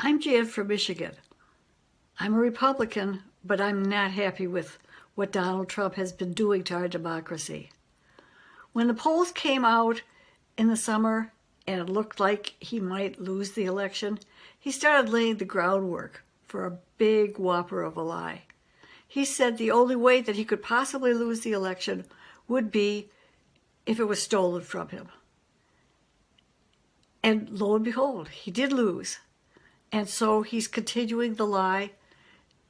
I'm Jan from Michigan. I'm a Republican, but I'm not happy with what Donald Trump has been doing to our democracy. When the polls came out in the summer and it looked like he might lose the election, he started laying the groundwork for a big whopper of a lie. He said the only way that he could possibly lose the election would be if it was stolen from him. And lo and behold, he did lose. And so he's continuing the lie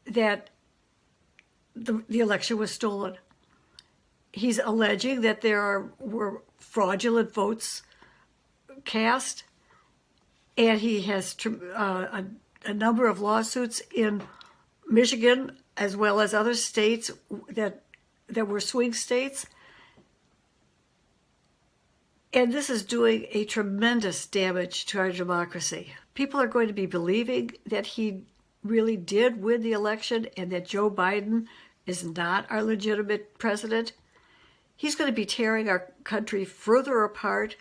that the, the election was stolen. He's alleging that there are, were fraudulent votes cast, and he has uh, a, a number of lawsuits in Michigan as well as other states that that were swing states. And this is doing a tremendous damage to our democracy people are going to be believing that he really did win the election and that Joe Biden is not our legitimate president. He's going to be tearing our country further apart.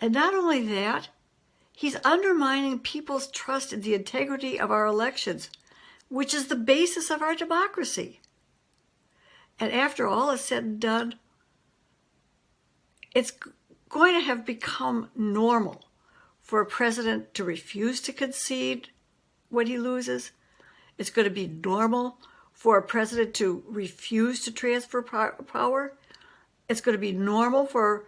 And not only that, he's undermining people's trust in the integrity of our elections, which is the basis of our democracy. And after all is said and done, it's going to have become normal for a president to refuse to concede when he loses. It's going to be normal for a president to refuse to transfer power. It's going to be normal for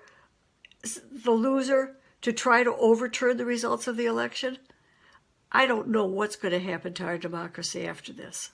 the loser to try to overturn the results of the election. I don't know what's going to happen to our democracy after this.